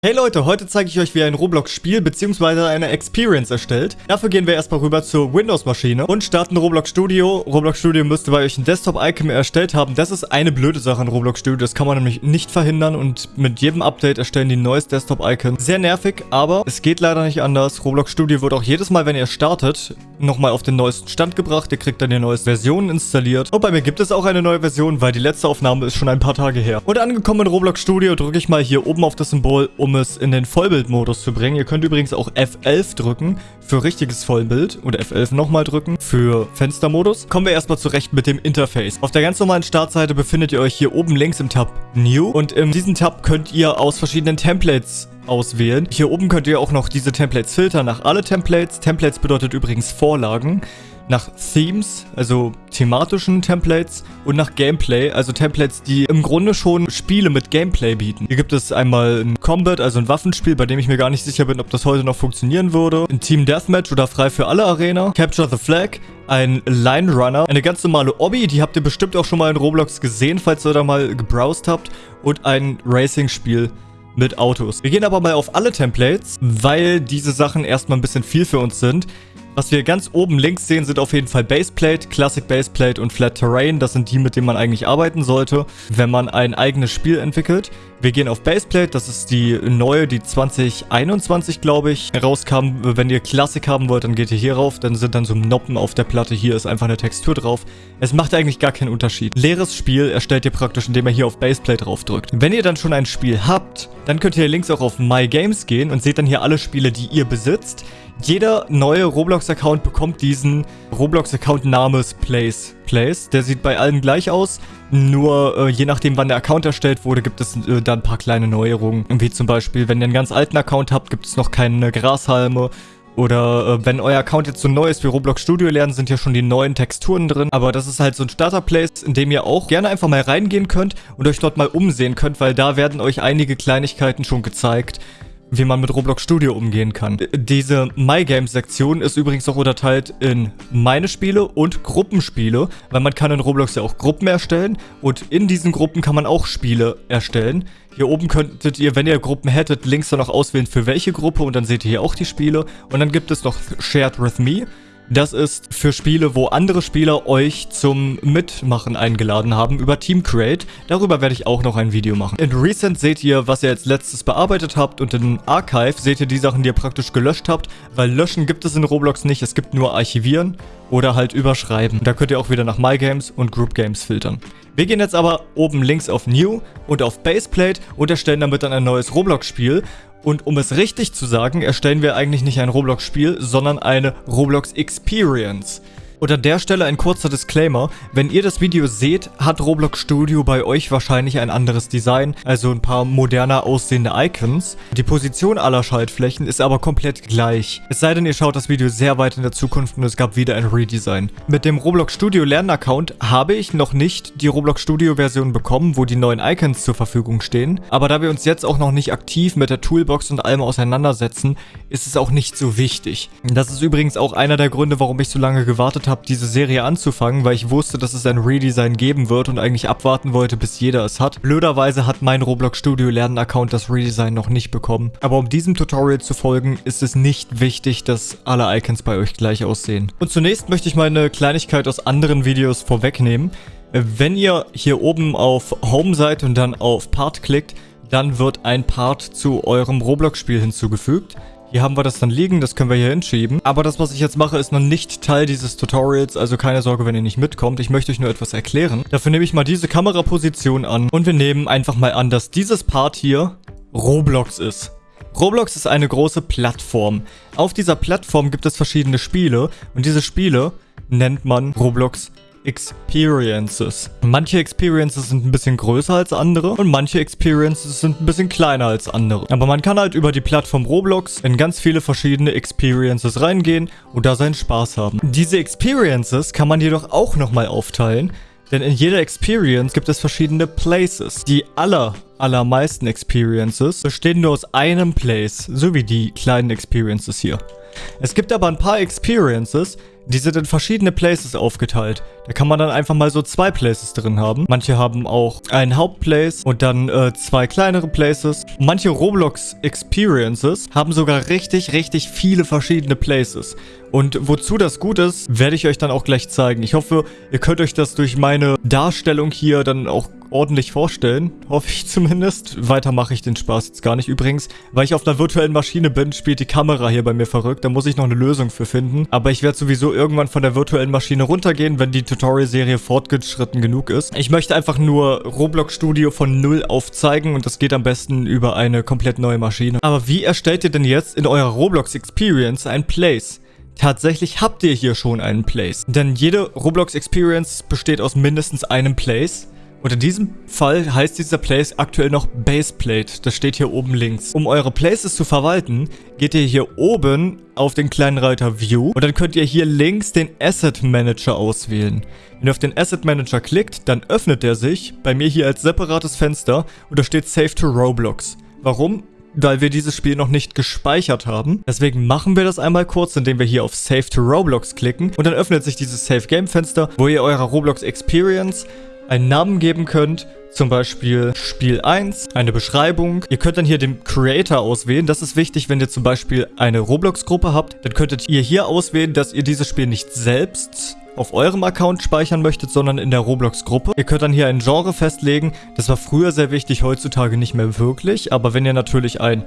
Hey Leute, heute zeige ich euch, wie ein Roblox-Spiel bzw. eine Experience erstellt. Dafür gehen wir erstmal rüber zur Windows-Maschine und starten Roblox Studio. Roblox Studio müsste bei euch ein Desktop-Icon erstellt haben. Das ist eine blöde Sache in Roblox Studio, das kann man nämlich nicht verhindern und mit jedem Update erstellen die ein neues Desktop-Icon. Sehr nervig, aber es geht leider nicht anders. Roblox Studio wird auch jedes Mal, wenn ihr startet, nochmal auf den neuesten Stand gebracht. Ihr kriegt dann die neueste Version installiert. Und bei mir gibt es auch eine neue Version, weil die letzte Aufnahme ist schon ein paar Tage her. Und angekommen in Roblox Studio drücke ich mal hier oben auf das Symbol, um es in den Vollbildmodus zu bringen. Ihr könnt übrigens auch F11 drücken für richtiges Vollbild und F11 nochmal drücken für Fenstermodus. Kommen wir erstmal zurecht mit dem Interface. Auf der ganz normalen Startseite befindet ihr euch hier oben links im Tab New und in diesem Tab könnt ihr aus verschiedenen Templates auswählen. Hier oben könnt ihr auch noch diese Templates filtern nach alle Templates. Templates bedeutet übrigens Vorlagen nach Themes, also thematischen Templates und nach Gameplay, also Templates, die im Grunde schon Spiele mit Gameplay bieten. Hier gibt es einmal ein Combat, also ein Waffenspiel, bei dem ich mir gar nicht sicher bin, ob das heute noch funktionieren würde. Ein Team Deathmatch oder frei für alle Arena. Capture the Flag, ein Line Runner, eine ganz normale Obby, die habt ihr bestimmt auch schon mal in Roblox gesehen, falls ihr da mal gebrowst habt. Und ein Racing-Spiel mit Autos. Wir gehen aber mal auf alle Templates, weil diese Sachen erstmal ein bisschen viel für uns sind. Was wir ganz oben links sehen, sind auf jeden Fall Baseplate, Classic Baseplate und Flat Terrain. Das sind die, mit denen man eigentlich arbeiten sollte, wenn man ein eigenes Spiel entwickelt. Wir gehen auf Baseplate, das ist die neue, die 2021, glaube ich, rauskam. Wenn ihr Classic haben wollt, dann geht ihr hier rauf, dann sind dann so Noppen auf der Platte. Hier ist einfach eine Textur drauf. Es macht eigentlich gar keinen Unterschied. Leeres Spiel erstellt ihr praktisch, indem ihr hier auf Baseplate draufdrückt. Wenn ihr dann schon ein Spiel habt, dann könnt ihr links auch auf My Games gehen und seht dann hier alle Spiele, die ihr besitzt. Jeder neue Roblox-Account bekommt diesen Roblox-Account namens Place. Place. Der sieht bei allen gleich aus. Nur äh, je nachdem, wann der Account erstellt wurde, gibt es äh, da ein paar kleine Neuerungen. Wie zum Beispiel, wenn ihr einen ganz alten Account habt, gibt es noch keine Grashalme. Oder äh, wenn euer Account jetzt so neu ist wie Roblox Studio lernen, sind ja schon die neuen Texturen drin. Aber das ist halt so ein Starter-Place, in dem ihr auch gerne einfach mal reingehen könnt und euch dort mal umsehen könnt, weil da werden euch einige Kleinigkeiten schon gezeigt, wie man mit Roblox Studio umgehen kann. Diese My Games Sektion ist übrigens auch unterteilt in meine Spiele und Gruppenspiele, weil man kann in Roblox ja auch Gruppen erstellen und in diesen Gruppen kann man auch Spiele erstellen. Hier oben könntet ihr, wenn ihr Gruppen hättet, links dann noch auswählen für welche Gruppe und dann seht ihr hier auch die Spiele. Und dann gibt es noch Shared With Me. Das ist für Spiele, wo andere Spieler euch zum Mitmachen eingeladen haben über Team Create. Darüber werde ich auch noch ein Video machen. In Recent seht ihr, was ihr als letztes bearbeitet habt und in Archive seht ihr die Sachen, die ihr praktisch gelöscht habt, weil löschen gibt es in Roblox nicht, es gibt nur archivieren oder halt überschreiben. Da könnt ihr auch wieder nach My Games und Group Games filtern. Wir gehen jetzt aber oben links auf New und auf Baseplate und erstellen damit dann ein neues Roblox-Spiel. Und um es richtig zu sagen, erstellen wir eigentlich nicht ein Roblox-Spiel, sondern eine Roblox Experience. Und an der Stelle ein kurzer Disclaimer. Wenn ihr das Video seht, hat Roblox Studio bei euch wahrscheinlich ein anderes Design, also ein paar moderner aussehende Icons. Die Position aller Schaltflächen ist aber komplett gleich. Es sei denn, ihr schaut das Video sehr weit in der Zukunft und es gab wieder ein Redesign. Mit dem Roblox Studio Lernaccount habe ich noch nicht die Roblox Studio Version bekommen, wo die neuen Icons zur Verfügung stehen. Aber da wir uns jetzt auch noch nicht aktiv mit der Toolbox und allem auseinandersetzen, ist es auch nicht so wichtig. Das ist übrigens auch einer der Gründe, warum ich so lange gewartet habe, diese Serie anzufangen, weil ich wusste, dass es ein Redesign geben wird und eigentlich abwarten wollte, bis jeder es hat. Blöderweise hat mein Roblox Studio Lernen Account das Redesign noch nicht bekommen. Aber um diesem Tutorial zu folgen, ist es nicht wichtig, dass alle Icons bei euch gleich aussehen. Und zunächst möchte ich mal eine Kleinigkeit aus anderen Videos vorwegnehmen. Wenn ihr hier oben auf Home seid und dann auf Part klickt, dann wird ein Part zu eurem Roblox-Spiel hinzugefügt. Hier haben wir das dann liegen, das können wir hier hinschieben. Aber das, was ich jetzt mache, ist noch nicht Teil dieses Tutorials, also keine Sorge, wenn ihr nicht mitkommt. Ich möchte euch nur etwas erklären. Dafür nehme ich mal diese Kameraposition an und wir nehmen einfach mal an, dass dieses Part hier Roblox ist. Roblox ist eine große Plattform. Auf dieser Plattform gibt es verschiedene Spiele und diese Spiele nennt man Roblox Experiences. Manche Experiences sind ein bisschen größer als andere und manche Experiences sind ein bisschen kleiner als andere. Aber man kann halt über die Plattform Roblox in ganz viele verschiedene Experiences reingehen und da seinen Spaß haben. Diese Experiences kann man jedoch auch nochmal aufteilen, denn in jeder Experience gibt es verschiedene Places. Die aller, allermeisten Experiences bestehen nur aus einem Place, so wie die kleinen Experiences hier. Es gibt aber ein paar Experiences, Die sind in verschiedene Places aufgeteilt. Da kann man dann einfach mal so zwei Places drin haben. Manche haben auch einen Hauptplace und dann äh, zwei kleinere Places. Manche Roblox Experiences haben sogar richtig, richtig viele verschiedene Places. Und wozu das gut ist, werde ich euch dann auch gleich zeigen. Ich hoffe, ihr könnt euch das durch meine Darstellung hier dann auch ordentlich vorstellen. Hoffe ich zumindest. Weiter mache ich den Spaß jetzt gar nicht. Übrigens, weil ich auf einer virtuellen Maschine bin, spielt die Kamera hier bei mir verrückt. Da muss ich noch eine Lösung für finden. Aber ich werde sowieso irgendwann von der virtuellen Maschine runtergehen, wenn die Tutorial-Serie fortgeschritten genug ist. Ich möchte einfach nur Roblox Studio von Null aufzeigen und das geht am besten über eine komplett neue Maschine. Aber wie erstellt ihr denn jetzt in eurer Roblox Experience ein Place? Tatsächlich habt ihr hier schon einen Place. Denn jede Roblox Experience besteht aus mindestens einem Place. Und in diesem Fall heißt dieser Place aktuell noch Baseplate. Das steht hier oben links. Um eure Places zu verwalten, geht ihr hier oben auf den kleinen Reiter View und dann könnt ihr hier links den Asset Manager auswählen. Wenn ihr auf den Asset Manager klickt, dann öffnet der sich bei mir hier als separates Fenster und da steht Save to Roblox. Warum? weil wir dieses Spiel noch nicht gespeichert haben. Deswegen machen wir das einmal kurz, indem wir hier auf Save to Roblox klicken und dann öffnet sich dieses Save Game Fenster, wo ihr eurer Roblox Experience einen Namen geben könnt, zum Beispiel Spiel 1, eine Beschreibung. Ihr könnt dann hier den Creator auswählen. Das ist wichtig, wenn ihr zum Beispiel eine Roblox-Gruppe habt. Dann könntet ihr hier auswählen, dass ihr dieses Spiel nicht selbst auf eurem Account speichern möchtet, sondern in der Roblox-Gruppe. Ihr könnt dann hier ein Genre festlegen. Das war früher sehr wichtig, heutzutage nicht mehr wirklich. Aber wenn ihr natürlich ein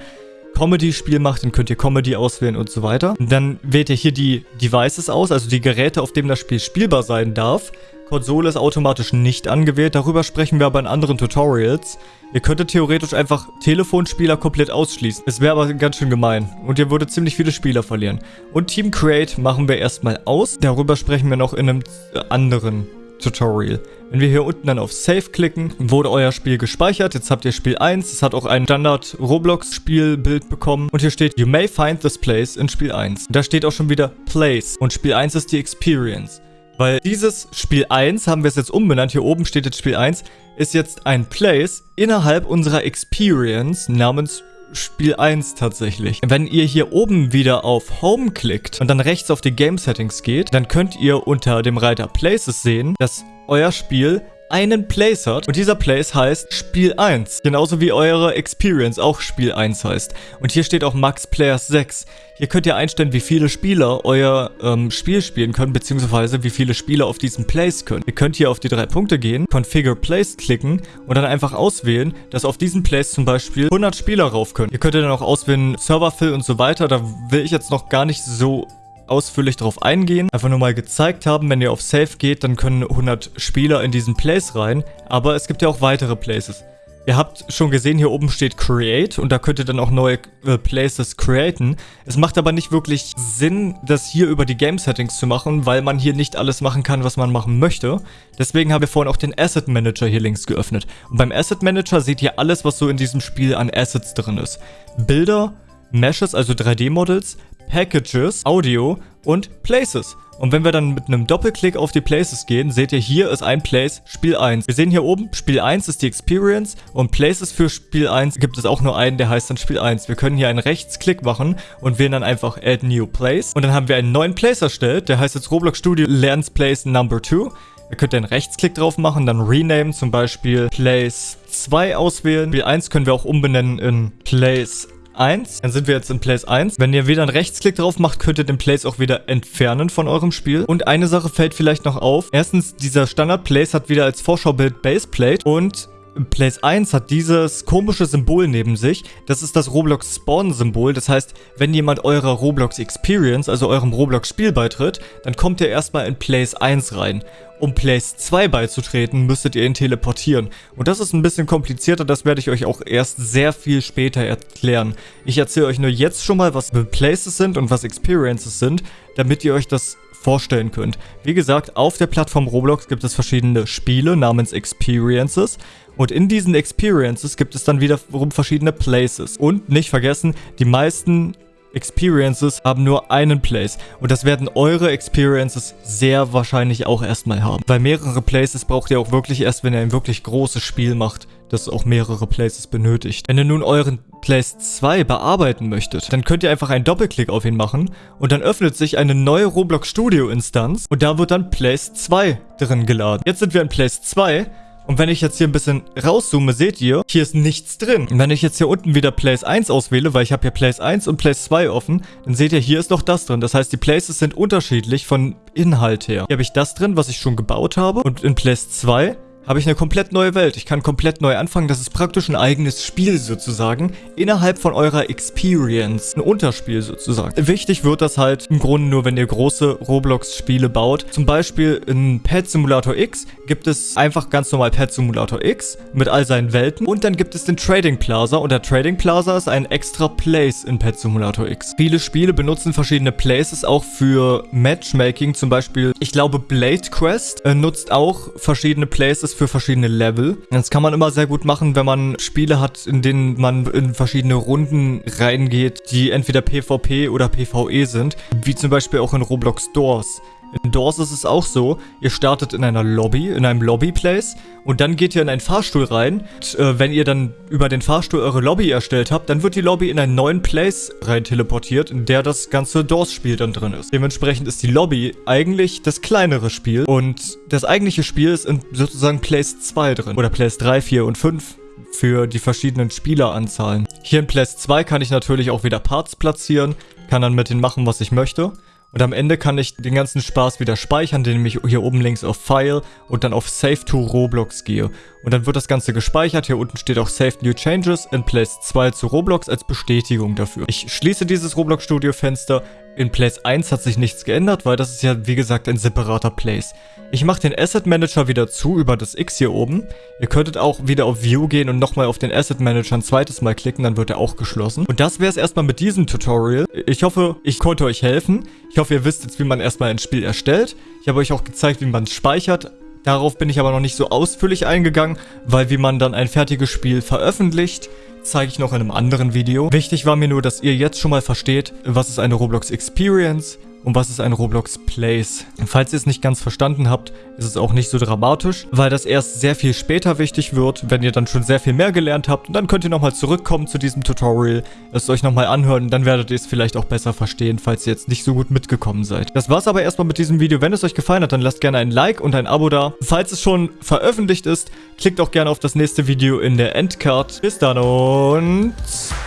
Comedy-Spiel macht, dann könnt ihr Comedy auswählen und so weiter. Dann wählt ihr hier die Devices aus, also die Geräte, auf denen das Spiel spielbar sein darf. Konsole ist automatisch nicht angewählt, darüber sprechen wir aber in anderen Tutorials. Ihr könntet theoretisch einfach Telefonspieler komplett ausschließen. Es wäre aber ganz schön gemein und ihr würdet ziemlich viele Spieler verlieren. Und Team Create machen wir erstmal aus, darüber sprechen wir noch in einem anderen Tutorial. Wenn wir hier unten dann auf Save klicken, wurde euer Spiel gespeichert. Jetzt habt ihr Spiel 1. Es hat auch ein Standard Roblox Spielbild bekommen. Und hier steht, you may find this place in Spiel 1. Da steht auch schon wieder Place. Und Spiel 1 ist die Experience. Weil dieses Spiel 1, haben wir es jetzt umbenannt, hier oben steht jetzt Spiel 1, ist jetzt ein Place innerhalb unserer Experience namens Spiel 1 tatsächlich. Wenn ihr hier oben wieder auf Home klickt und dann rechts auf die Game Settings geht, dann könnt ihr unter dem Reiter Places sehen, dass euer Spiel einen Place hat und dieser Place heißt Spiel 1. Genauso wie eure Experience auch Spiel 1 heißt. Und hier steht auch Max Players 6. Hier könnt ihr einstellen, wie viele Spieler euer ähm, Spiel spielen können, beziehungsweise wie viele Spieler auf diesem Place können. Ihr könnt hier auf die drei Punkte gehen, Configure Place klicken und dann einfach auswählen, dass auf diesem Place zum Beispiel 100 Spieler rauf können. Ihr könnt dann auch auswählen Serverfill und so weiter. Da will ich jetzt noch gar nicht so ausführlich darauf eingehen. Einfach nur mal gezeigt haben, wenn ihr auf Save geht, dann können 100 Spieler in diesen Place rein. Aber es gibt ja auch weitere Places. Ihr habt schon gesehen, hier oben steht Create und da könnt ihr dann auch neue äh, Places createn. Es macht aber nicht wirklich Sinn, das hier über die Game Settings zu machen, weil man hier nicht alles machen kann, was man machen möchte. Deswegen haben wir vorhin auch den Asset Manager hier links geöffnet. Und beim Asset Manager seht ihr alles, was so in diesem Spiel an Assets drin ist. Bilder, Meshes, also 3D-Models, Packages, Audio und Places. Und wenn wir dann mit einem Doppelklick auf die Places gehen, seht ihr, hier ist ein Place, Spiel 1. Wir sehen hier oben, Spiel 1 ist die Experience und Places für Spiel 1 gibt es auch nur einen, der heißt dann Spiel 1. Wir können hier einen Rechtsklick machen und wählen dann einfach Add New Place. Und dann haben wir einen neuen Place erstellt, der heißt jetzt Roblox Studio Learns Place Number 2. Ihr könnt einen Rechtsklick drauf machen, dann Rename, zum Beispiel Place 2 auswählen. Spiel 1 können wir auch umbenennen in Place 1. Dann sind wir jetzt in Place 1. Wenn ihr wieder einen Rechtsklick drauf macht, könnt ihr den Place auch wieder entfernen von eurem Spiel. Und eine Sache fällt vielleicht noch auf. Erstens, dieser Standard-Place hat wieder als Vorschaubild Baseplate und Place 1 hat dieses komische Symbol neben sich. Das ist das Roblox Spawn-Symbol. Das heißt, wenn jemand eurer Roblox Experience, also eurem Roblox Spiel beitritt, dann kommt ihr erstmal in Place 1 rein. Um Place 2 beizutreten, müsstet ihr ihn teleportieren. Und das ist ein bisschen komplizierter, das werde ich euch auch erst sehr viel später erklären. Ich erzähle euch nur jetzt schon mal, was Places sind und was Experiences sind, damit ihr euch das vorstellen könnt. Wie gesagt, auf der Plattform Roblox gibt es verschiedene Spiele namens Experiences. Und in diesen Experiences gibt es dann wiederum verschiedene Places. Und nicht vergessen, die meisten Experiences haben nur einen Place. Und das werden eure Experiences sehr wahrscheinlich auch erstmal haben. Weil mehrere Places braucht ihr auch wirklich erst, wenn ihr ein wirklich großes Spiel macht, das auch mehrere Places benötigt. Wenn ihr nun euren Place 2 bearbeiten möchtet, dann könnt ihr einfach einen Doppelklick auf ihn machen und dann öffnet sich eine neue Roblox Studio Instanz und da wird dann Place 2 drin geladen. Jetzt sind wir in Place 2 und wenn ich jetzt hier ein bisschen rauszoome, seht ihr, hier ist nichts drin. Und wenn ich jetzt hier unten wieder Place 1 auswähle, weil ich habe hier Place 1 und Place 2 offen, dann seht ihr, hier ist noch das drin. Das heißt, die Places sind unterschiedlich von Inhalt her. Hier habe ich das drin, was ich schon gebaut habe. Und in Place 2 habe ich eine komplett neue Welt. Ich kann komplett neu anfangen. Das ist praktisch ein eigenes Spiel sozusagen. Innerhalb von eurer Experience. Ein Unterspiel sozusagen. Wichtig wird das halt im Grunde nur, wenn ihr große Roblox-Spiele baut. Zum Beispiel in Pet Simulator X gibt es einfach ganz normal Pet Simulator X mit all seinen Welten. Und dann gibt es den Trading Plaza. Und der Trading Plaza ist ein extra Place in Pet Simulator X. Viele Spiele benutzen verschiedene Places auch für Matchmaking. Zum Beispiel, ich glaube Blade Quest äh, nutzt auch verschiedene Places ist für verschiedene Level. Das kann man immer sehr gut machen, wenn man Spiele hat, in denen man in verschiedene Runden reingeht, die entweder PvP oder PvE sind, wie zum Beispiel auch in Roblox Doors. In Doors ist es auch so, ihr startet in einer Lobby, in einem Lobby-Place und dann geht ihr in einen Fahrstuhl rein. Und, äh, wenn ihr dann über den Fahrstuhl eure Lobby erstellt habt, dann wird die Lobby in einen neuen Place rein teleportiert, in der das ganze Doors-Spiel dann drin ist. Dementsprechend ist die Lobby eigentlich das kleinere Spiel und das eigentliche Spiel ist in sozusagen Place 2 drin. Oder Place 3, 4 und 5 für die verschiedenen Spieleranzahlen. Hier in Place 2 kann ich natürlich auch wieder Parts platzieren, kann dann mit denen machen, was ich möchte. Und am Ende kann ich den ganzen Spaß wieder speichern, indem ich hier oben links auf File und dann auf Save to Roblox gehe. Und dann wird das Ganze gespeichert. Hier unten steht auch Save New Changes in Place 2 zu Roblox als Bestätigung dafür. Ich schließe dieses Roblox Studio Fenster. In Place 1 hat sich nichts geändert, weil das ist ja wie gesagt ein separater Place. Ich mache den Asset Manager wieder zu über das X hier oben. Ihr könntet auch wieder auf View gehen und nochmal auf den Asset Manager ein zweites Mal klicken, dann wird er auch geschlossen. Und das wäre es erstmal mit diesem Tutorial. Ich hoffe, ich konnte euch helfen. Ich hoffe, ihr wisst jetzt, wie man erstmal ein Spiel erstellt. Ich habe euch auch gezeigt, wie man es speichert. Darauf bin ich aber noch nicht so ausführlich eingegangen, weil wie man dann ein fertiges Spiel veröffentlicht, zeige ich noch in einem anderen Video. Wichtig war mir nur, dass ihr jetzt schon mal versteht, was ist eine Roblox Experience, und was ist ein Roblox Place. Falls ihr es nicht ganz verstanden habt, ist es auch nicht so dramatisch, weil das erst sehr viel später wichtig wird, wenn ihr dann schon sehr viel mehr gelernt habt. Und dann könnt ihr nochmal zurückkommen zu diesem Tutorial, es euch nochmal anhören dann werdet ihr es vielleicht auch besser verstehen, falls ihr jetzt nicht so gut mitgekommen seid. Das war's aber erstmal mit diesem Video. Wenn es euch gefallen hat, dann lasst gerne ein Like und ein Abo da. Falls es schon veröffentlicht ist, klickt auch gerne auf das nächste Video in der Endcard. Bis dann und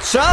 ciao!